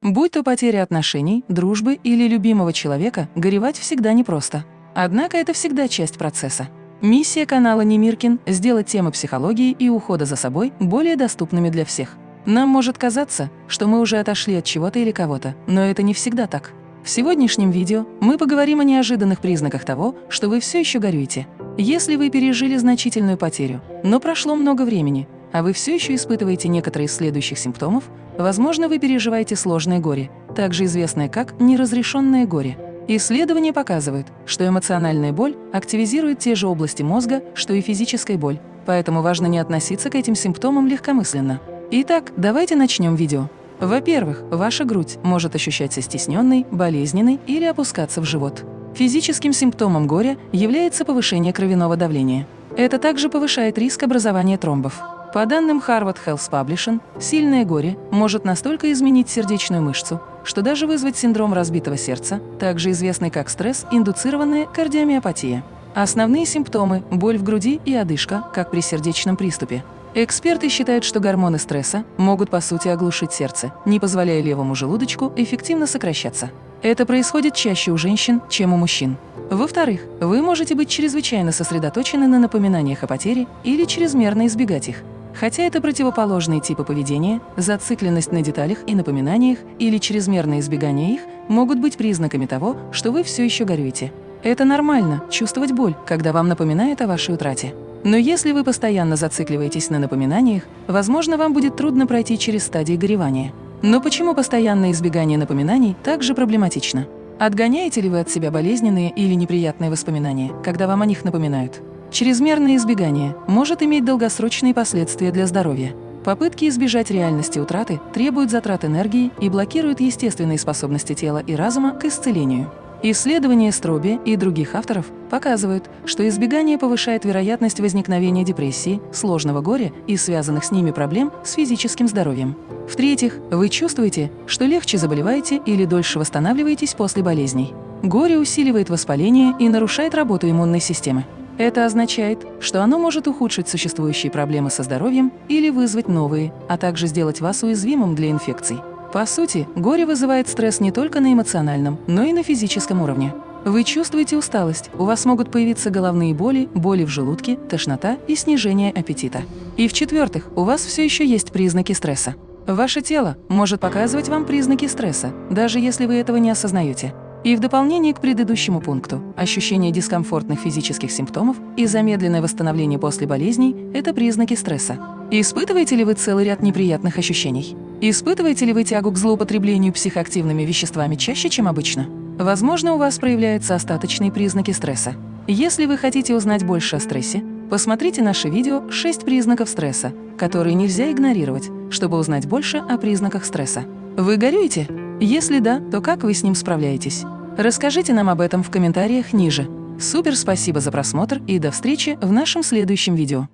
Будь то потеря отношений, дружбы или любимого человека, горевать всегда непросто. Однако это всегда часть процесса. Миссия канала Немиркин – сделать темы психологии и ухода за собой более доступными для всех. Нам может казаться, что мы уже отошли от чего-то или кого-то, но это не всегда так. В сегодняшнем видео мы поговорим о неожиданных признаках того, что вы все еще горюете. Если вы пережили значительную потерю, но прошло много времени, а вы все еще испытываете некоторые из следующих симптомов, возможно, вы переживаете сложное горе, также известное как неразрешенное горе. Исследования показывают, что эмоциональная боль активизирует те же области мозга, что и физическая боль, поэтому важно не относиться к этим симптомам легкомысленно. Итак, давайте начнем видео. Во-первых, ваша грудь может ощущаться стесненной, болезненной или опускаться в живот. Физическим симптомом горя является повышение кровяного давления. Это также повышает риск образования тромбов. По данным Harvard Health Publishing, сильное горе может настолько изменить сердечную мышцу, что даже вызвать синдром разбитого сердца, также известный как стресс, индуцированная кардиомиопатия. Основные симптомы – боль в груди и одышка, как при сердечном приступе. Эксперты считают, что гормоны стресса могут по сути оглушить сердце, не позволяя левому желудочку эффективно сокращаться. Это происходит чаще у женщин, чем у мужчин. Во-вторых, вы можете быть чрезвычайно сосредоточены на напоминаниях о потере или чрезмерно избегать их. Хотя это противоположные типы поведения, зацикленность на деталях и напоминаниях или чрезмерное избегание их могут быть признаками того, что вы все еще горюете. Это нормально – чувствовать боль, когда вам напоминают о вашей утрате. Но если вы постоянно зацикливаетесь на напоминаниях, возможно, вам будет трудно пройти через стадии горевания. Но почему постоянное избегание напоминаний также проблематично? Отгоняете ли вы от себя болезненные или неприятные воспоминания, когда вам о них напоминают? Чрезмерное избегание может иметь долгосрочные последствия для здоровья. Попытки избежать реальности утраты требуют затрат энергии и блокируют естественные способности тела и разума к исцелению. Исследования Строби и других авторов показывают, что избегание повышает вероятность возникновения депрессии, сложного горя и связанных с ними проблем с физическим здоровьем. В-третьих, вы чувствуете, что легче заболеваете или дольше восстанавливаетесь после болезней. Горе усиливает воспаление и нарушает работу иммунной системы. Это означает, что оно может ухудшить существующие проблемы со здоровьем или вызвать новые, а также сделать вас уязвимым для инфекций. По сути, горе вызывает стресс не только на эмоциональном, но и на физическом уровне. Вы чувствуете усталость, у вас могут появиться головные боли, боли в желудке, тошнота и снижение аппетита. И в-четвертых, у вас все еще есть признаки стресса. Ваше тело может показывать вам признаки стресса, даже если вы этого не осознаете. И в дополнение к предыдущему пункту, ощущение дискомфортных физических симптомов и замедленное восстановление после болезней – это признаки стресса. Испытываете ли вы целый ряд неприятных ощущений? Испытываете ли вы тягу к злоупотреблению психоактивными веществами чаще, чем обычно? Возможно, у вас проявляются остаточные признаки стресса. Если вы хотите узнать больше о стрессе, посмотрите наше видео «6 признаков стресса», которые нельзя игнорировать, чтобы узнать больше о признаках стресса. Вы горюете? Если да, то как вы с ним справляетесь? Расскажите нам об этом в комментариях ниже. Супер спасибо за просмотр и до встречи в нашем следующем видео.